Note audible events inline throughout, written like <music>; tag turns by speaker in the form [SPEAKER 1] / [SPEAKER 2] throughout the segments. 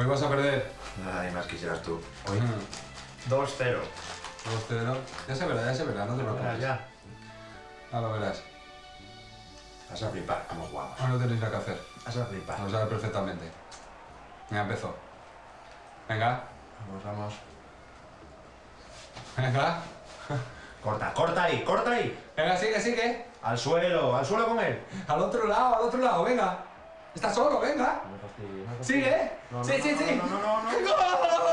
[SPEAKER 1] Hoy vas a perder. Nada, más quisieras tú. Hoy. 2-0.
[SPEAKER 2] 2-0. Ya se verá, ya se verá, no te preocupes.
[SPEAKER 1] Ya,
[SPEAKER 2] ya. Ahora verás.
[SPEAKER 1] Vas a flipar, como jugamos.
[SPEAKER 2] Ah, no tenéis nada que hacer.
[SPEAKER 1] Vas a flipar.
[SPEAKER 2] Lo sabes perfectamente. Ya empezó. Venga.
[SPEAKER 1] Vamos, vamos.
[SPEAKER 2] Venga.
[SPEAKER 1] Corta, corta ahí, corta ahí.
[SPEAKER 2] Venga, sigue, sigue.
[SPEAKER 1] Al suelo, al suelo con él.
[SPEAKER 2] Al otro lado, al otro lado, venga. Está solo, venga. Sigue.
[SPEAKER 1] No,
[SPEAKER 2] sí,
[SPEAKER 1] no,
[SPEAKER 2] sí,
[SPEAKER 1] no,
[SPEAKER 2] sí.
[SPEAKER 1] no, no, no, no.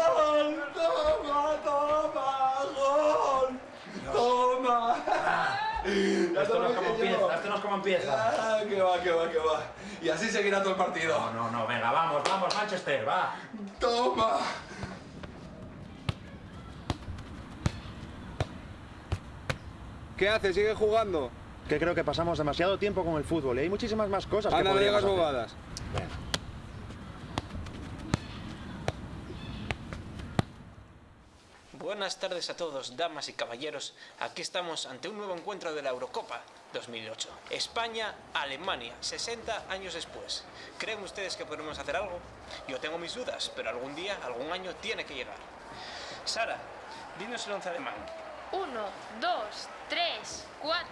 [SPEAKER 2] ¡Gol! ¡Toma, toma! ¡Gol! ¡Toma! Ya
[SPEAKER 1] Esto no es como empieza, esto no es como empieza.
[SPEAKER 2] Ah, que va, que va, que va. Y así seguirá todo el partido.
[SPEAKER 1] No, no, no, venga, vamos, vamos, Manchester, va.
[SPEAKER 2] ¡Toma!
[SPEAKER 3] ¿Qué hace? ¿Sigue jugando?
[SPEAKER 1] Que creo que pasamos demasiado tiempo con el fútbol y hay muchísimas más cosas que
[SPEAKER 3] Anda, no
[SPEAKER 1] podríamos
[SPEAKER 3] bobadas.
[SPEAKER 4] Buenas tardes a todos, damas y caballeros. Aquí estamos ante un nuevo encuentro de la Eurocopa 2008. España-Alemania, 60 años después. ¿Creen ustedes que podremos hacer algo? Yo tengo mis dudas, pero algún día, algún año tiene que llegar. Sara, dinos el once alemán.
[SPEAKER 5] 1, 2, 3, 4,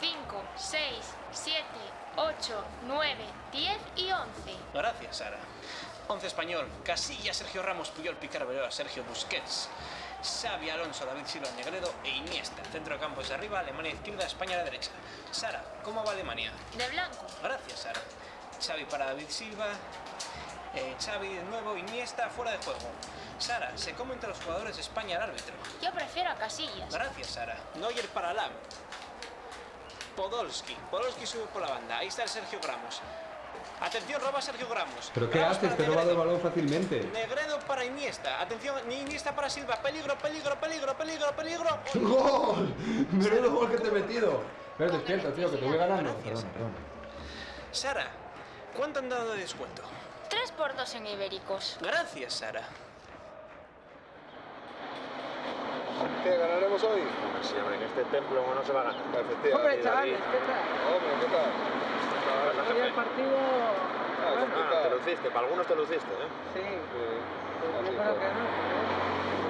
[SPEAKER 5] 5, 6, 7, 8, 9, 10 y 11.
[SPEAKER 4] Gracias, Sara. Once español, Casilla, Sergio Ramos, Puyol, Picar, Beloa, Sergio Busquets, Xavi, Alonso, David Silva, Negredo e Iniesta. Centro de campos de arriba, Alemania izquierda, España a la derecha. Sara, ¿cómo va Alemania?
[SPEAKER 5] De blanco.
[SPEAKER 4] Gracias, Sara. Xavi para David Silva. eh, Xavi de nuevo, Iniesta fuera de juego. Sara, se come entre los jugadores de España al árbitro.
[SPEAKER 5] Yo prefiero a Casillas.
[SPEAKER 4] Gracias, Sara. Neuer para Lam. Podolski. Podolski sube por la banda. Ahí está el Sergio Gramos. Atención, roba Sergio Gramos.
[SPEAKER 3] ¿Pero qué haces? Te he robado el balón fácilmente.
[SPEAKER 4] Negredo para Iniesta. Atención, Iniesta para Silva. Peligro, peligro, peligro, peligro, peligro. <laughs>
[SPEAKER 3] ¡Gol! Menudo gol que te he metido. Pero despierta, tío, que te voy ganando.
[SPEAKER 4] Gracias.
[SPEAKER 3] Perdón, perdón.
[SPEAKER 4] Sara, ¿cuánto han dado de descuento?
[SPEAKER 5] 3 por 2 en ibéricos.
[SPEAKER 4] Gracias, Sara.
[SPEAKER 3] ¿Qué ganaremos hoy?
[SPEAKER 1] Sí, hombre, en este templo no se va a ganar.
[SPEAKER 3] Efectivamente.
[SPEAKER 6] Hombre, chavales, ¿qué tal?
[SPEAKER 3] Hombre, ¿qué tal?
[SPEAKER 6] Hoy el partido...
[SPEAKER 3] Ah,
[SPEAKER 6] Bueno,
[SPEAKER 1] Ah, te luciste, para algunos te luciste, ¿eh?
[SPEAKER 6] sí,
[SPEAKER 3] Sí,
[SPEAKER 6] pues yo creo
[SPEAKER 3] fue.
[SPEAKER 6] que no.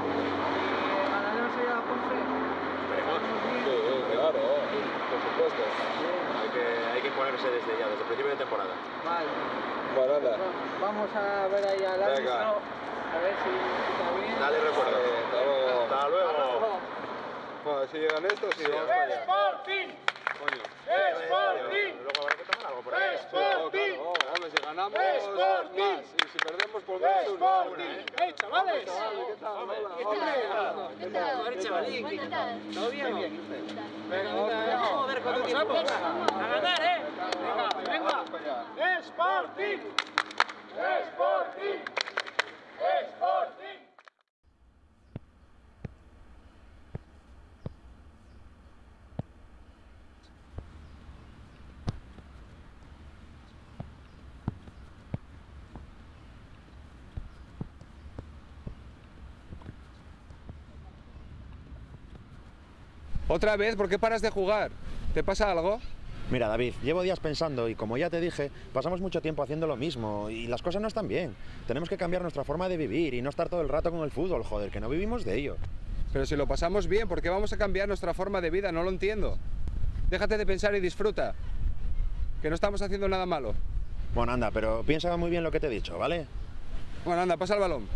[SPEAKER 6] ¿Y ganaremos hoy a la Ponce?
[SPEAKER 1] Esperemos.
[SPEAKER 3] Sí, sí, claro, por supuesto.
[SPEAKER 1] Hay que, hay que imponerse desde ya, desde el principio de temporada.
[SPEAKER 6] Vale.
[SPEAKER 3] Bueno, anda.
[SPEAKER 6] Bueno, Vamos a ver ahí al
[SPEAKER 3] Venga.
[SPEAKER 6] árbitro, a ver si está bien.
[SPEAKER 1] Dale recuerdo.
[SPEAKER 3] Sí, hasta luego.
[SPEAKER 1] Hasta luego.
[SPEAKER 3] Bueno, si llegan estos, sí, vamos para allá. Coño.
[SPEAKER 1] Luego habrá que tomar algo por ahí.
[SPEAKER 3] Sí, oh, claro, oh, hombre, si ganamos, más. Y si perdemos, por menos ¿eh?
[SPEAKER 6] ¡Hey, chavales!
[SPEAKER 3] ¿qué tal? Hola,
[SPEAKER 6] ¿Qué
[SPEAKER 3] hola.
[SPEAKER 6] tal?
[SPEAKER 3] ¿Qué tal?
[SPEAKER 6] Joder, chavalín, ¿qué tal? ¿Todo bien?
[SPEAKER 3] Venga,
[SPEAKER 6] Venga,
[SPEAKER 3] vamos.
[SPEAKER 6] joder, ¿cuánto tiempo? ¡A ganar, eh! Venga, venga. ¡Sporting! ¡Sporting!
[SPEAKER 3] ¿Otra vez? ¿Por qué paras de jugar? ¿Te pasa algo?
[SPEAKER 1] Mira, David, llevo días pensando y como ya te dije, pasamos mucho tiempo haciendo lo mismo y las cosas no están bien. Tenemos que cambiar nuestra forma de vivir y no estar todo el rato con el fútbol, joder, que no vivimos de ello.
[SPEAKER 3] Pero si lo pasamos bien, ¿por qué vamos a cambiar nuestra forma de vida? No lo entiendo. Déjate de pensar y disfruta. Que no estamos haciendo nada malo.
[SPEAKER 1] Bueno, anda, pero piensa muy bien lo que te he dicho, ¿vale?
[SPEAKER 3] Bueno, anda, pasa el balón.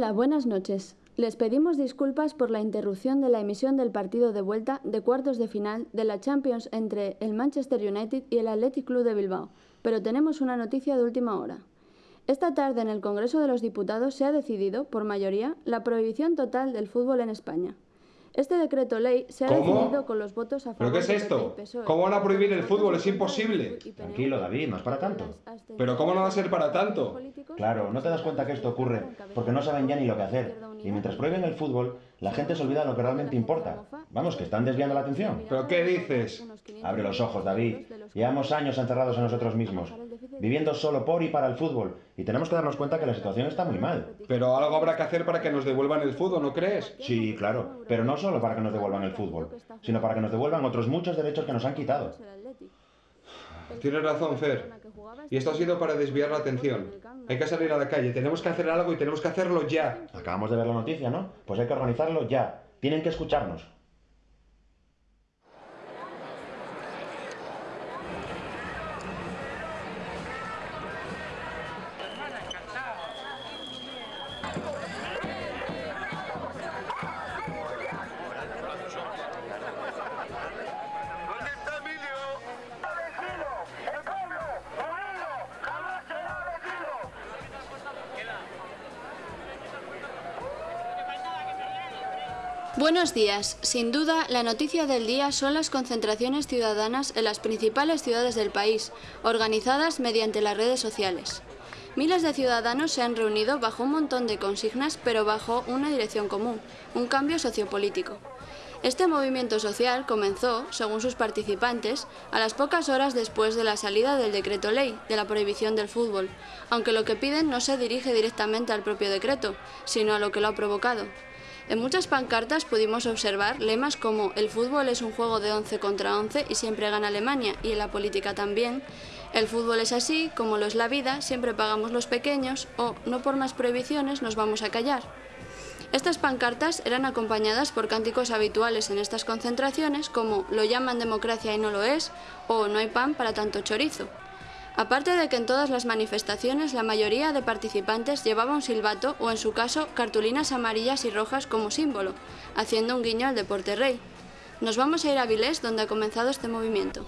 [SPEAKER 7] Hola, buenas noches. Les pedimos disculpas por la interrupción de la emisión del partido de vuelta de cuartos de final de la Champions entre el Manchester United y el Athletic Club de Bilbao, pero tenemos una noticia de última hora. Esta tarde en el Congreso de los Diputados se ha decidido, por mayoría, la prohibición total del fútbol en España. Este decreto ley se ha
[SPEAKER 3] ¿Cómo?
[SPEAKER 7] decidido con los votos a favor
[SPEAKER 3] ¿Pero qué es esto?
[SPEAKER 7] PSOE.
[SPEAKER 3] ¿Cómo van a prohibir el fútbol? Es imposible.
[SPEAKER 1] Tranquilo, David, no es para tanto.
[SPEAKER 3] Pero ¿cómo no va a ser para tanto?
[SPEAKER 1] Claro, no te das cuenta que esto ocurre porque no saben ya ni lo que hacer. Y mientras prohíben el fútbol, la gente se olvida de lo que realmente importa. Vamos, que están desviando la atención.
[SPEAKER 3] ¿Pero qué dices?
[SPEAKER 1] Abre los ojos, David. Llevamos años encerrados en nosotros mismos, viviendo solo por y para el fútbol. Y tenemos que darnos cuenta que la situación está muy mal.
[SPEAKER 3] Pero algo habrá que hacer para que nos devuelvan el fútbol, ¿no crees?
[SPEAKER 1] Sí, claro, pero no solo para que nos devuelvan el fútbol, sino para que nos devuelvan otros muchos derechos que nos han quitado.
[SPEAKER 3] Tienes razón, Fer. Y esto ha sido para desviar la atención. Hay que salir a la calle, tenemos que hacer algo y tenemos que hacerlo ya.
[SPEAKER 1] Acabamos de ver la noticia, ¿no? Pues hay que organizarlo ya. Tienen que escucharnos.
[SPEAKER 7] Buenos días. Sin duda, la noticia del día son las concentraciones ciudadanas en las principales ciudades del país, organizadas mediante las redes sociales. Miles de ciudadanos se han reunido bajo un montón de consignas, pero bajo una dirección común, un cambio sociopolítico. Este movimiento social comenzó, según sus participantes, a las pocas horas después de la salida del decreto ley de la prohibición del fútbol, aunque lo que piden no se dirige directamente al propio decreto, sino a lo que lo ha provocado. En muchas pancartas pudimos observar lemas como el fútbol es un juego de 11 contra 11 y siempre gana Alemania, y en la política también, el fútbol es así, como lo es la vida, siempre pagamos los pequeños, o no por más prohibiciones nos vamos a callar. Estas pancartas eran acompañadas por cánticos habituales en estas concentraciones como lo llaman democracia y no lo es, o no hay pan para tanto chorizo. Aparte de que en todas las manifestaciones la mayoría de participantes llevaba un silbato o en su caso cartulinas amarillas y rojas como símbolo, haciendo un guiño al deporte rey. Nos vamos a ir a Vilés donde ha comenzado este movimiento.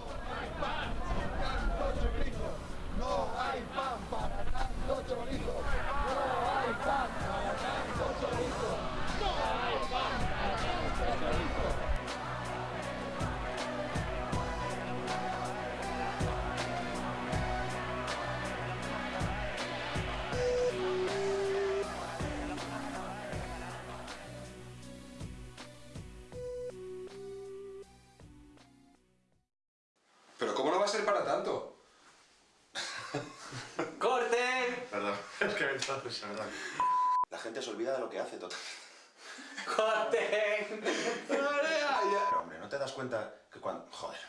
[SPEAKER 1] He verdad. La gente se olvida de lo que hace total. <laughs>
[SPEAKER 4] ¡Corten!
[SPEAKER 1] Pero hombre, ¿no te das cuenta que cuando... Joder.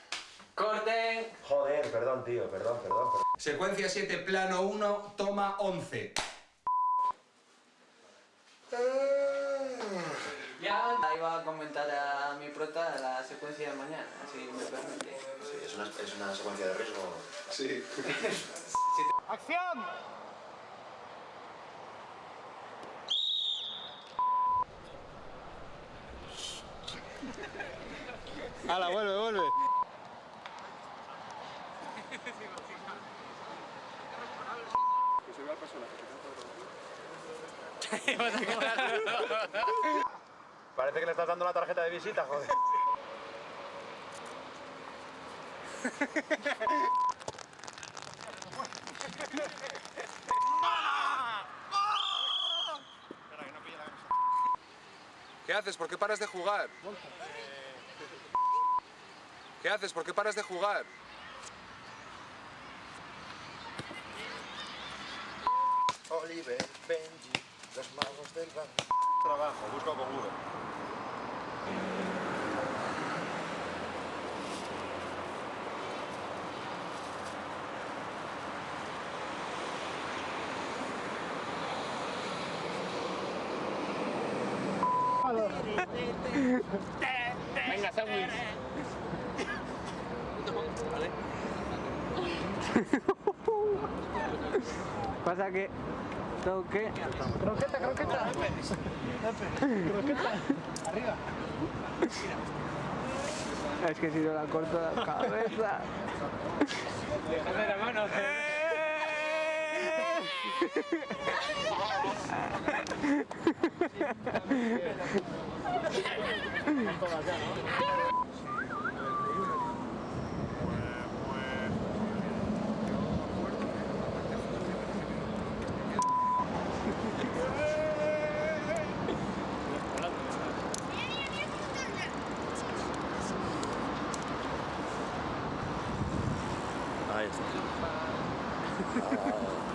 [SPEAKER 4] ¡Corten!
[SPEAKER 1] Joder, perdón, tío, perdón, perdón. perdón.
[SPEAKER 3] Secuencia 7, plano 1, toma 11.
[SPEAKER 8] Ya iba a comentar a mi prota la secuencia de mañana, si me permite.
[SPEAKER 1] Sí, es una, es una secuencia de riesgo.
[SPEAKER 3] Sí. <laughs>
[SPEAKER 9] ¡Acción!
[SPEAKER 3] ¡Hala, vuelve, vuelve!
[SPEAKER 1] Parece que le estás dando la tarjeta de visita, joder.
[SPEAKER 3] ¿Qué haces? ¿Por qué paras de jugar? ¿Qué haces? ¿Por qué paras de jugar?
[SPEAKER 1] Oliver, Benji, los magos del bar. Trabajo, busco con Google. <laughs>
[SPEAKER 6] Venga, sándwich. <laughs>
[SPEAKER 8] Pasa que tengo que...
[SPEAKER 9] Croqueta, croqueta. Croqueta. Arriba.
[SPEAKER 8] Es que si no la corto la cabeza...
[SPEAKER 6] Déjame la mano. <laughs>
[SPEAKER 1] Ahí está.